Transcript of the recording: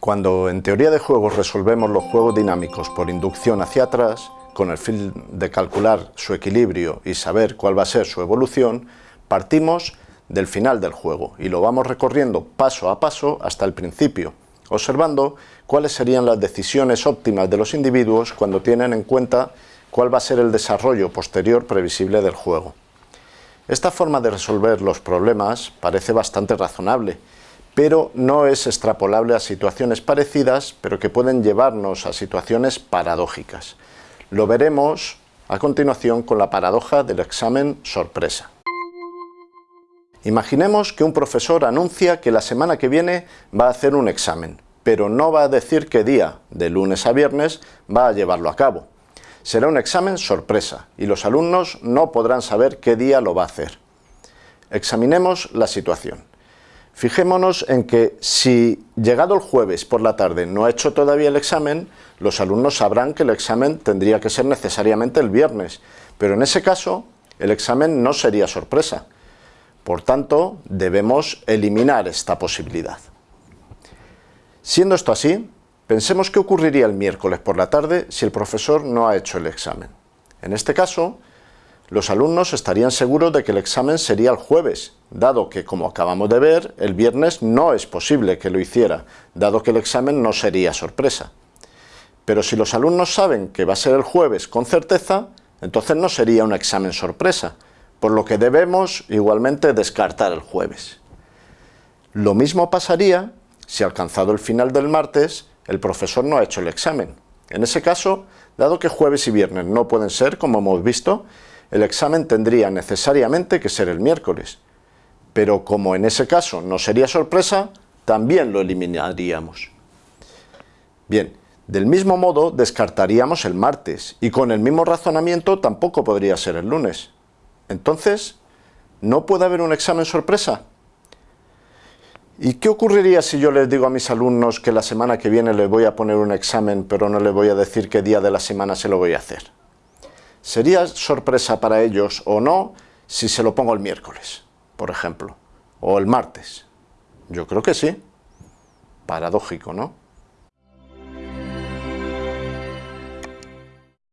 Cuando en teoría de juegos resolvemos los juegos dinámicos por inducción hacia atrás, con el fin de calcular su equilibrio y saber cuál va a ser su evolución, partimos del final del juego y lo vamos recorriendo paso a paso hasta el principio, observando cuáles serían las decisiones óptimas de los individuos cuando tienen en cuenta cuál va a ser el desarrollo posterior previsible del juego. Esta forma de resolver los problemas parece bastante razonable, pero no es extrapolable a situaciones parecidas, pero que pueden llevarnos a situaciones paradójicas. Lo veremos a continuación con la paradoja del examen sorpresa. Imaginemos que un profesor anuncia que la semana que viene va a hacer un examen, pero no va a decir qué día, de lunes a viernes, va a llevarlo a cabo. Será un examen sorpresa y los alumnos no podrán saber qué día lo va a hacer. Examinemos la situación. Fijémonos en que si llegado el jueves por la tarde no ha hecho todavía el examen, los alumnos sabrán que el examen tendría que ser necesariamente el viernes, pero en ese caso el examen no sería sorpresa. Por tanto, debemos eliminar esta posibilidad. Siendo esto así, pensemos qué ocurriría el miércoles por la tarde si el profesor no ha hecho el examen. En este caso, los alumnos estarían seguros de que el examen sería el jueves, dado que, como acabamos de ver, el viernes no es posible que lo hiciera, dado que el examen no sería sorpresa. Pero si los alumnos saben que va a ser el jueves con certeza, entonces no sería un examen sorpresa, por lo que debemos igualmente descartar el jueves. Lo mismo pasaría si alcanzado el final del martes, el profesor no ha hecho el examen. En ese caso, dado que jueves y viernes no pueden ser, como hemos visto, el examen tendría necesariamente que ser el miércoles. Pero como en ese caso no sería sorpresa, también lo eliminaríamos. Bien, del mismo modo descartaríamos el martes y con el mismo razonamiento tampoco podría ser el lunes. Entonces, ¿no puede haber un examen sorpresa? ¿Y qué ocurriría si yo les digo a mis alumnos que la semana que viene les voy a poner un examen pero no les voy a decir qué día de la semana se lo voy a hacer? ¿Sería sorpresa para ellos o no si se lo pongo el miércoles, por ejemplo, o el martes? Yo creo que sí. Paradójico, ¿no?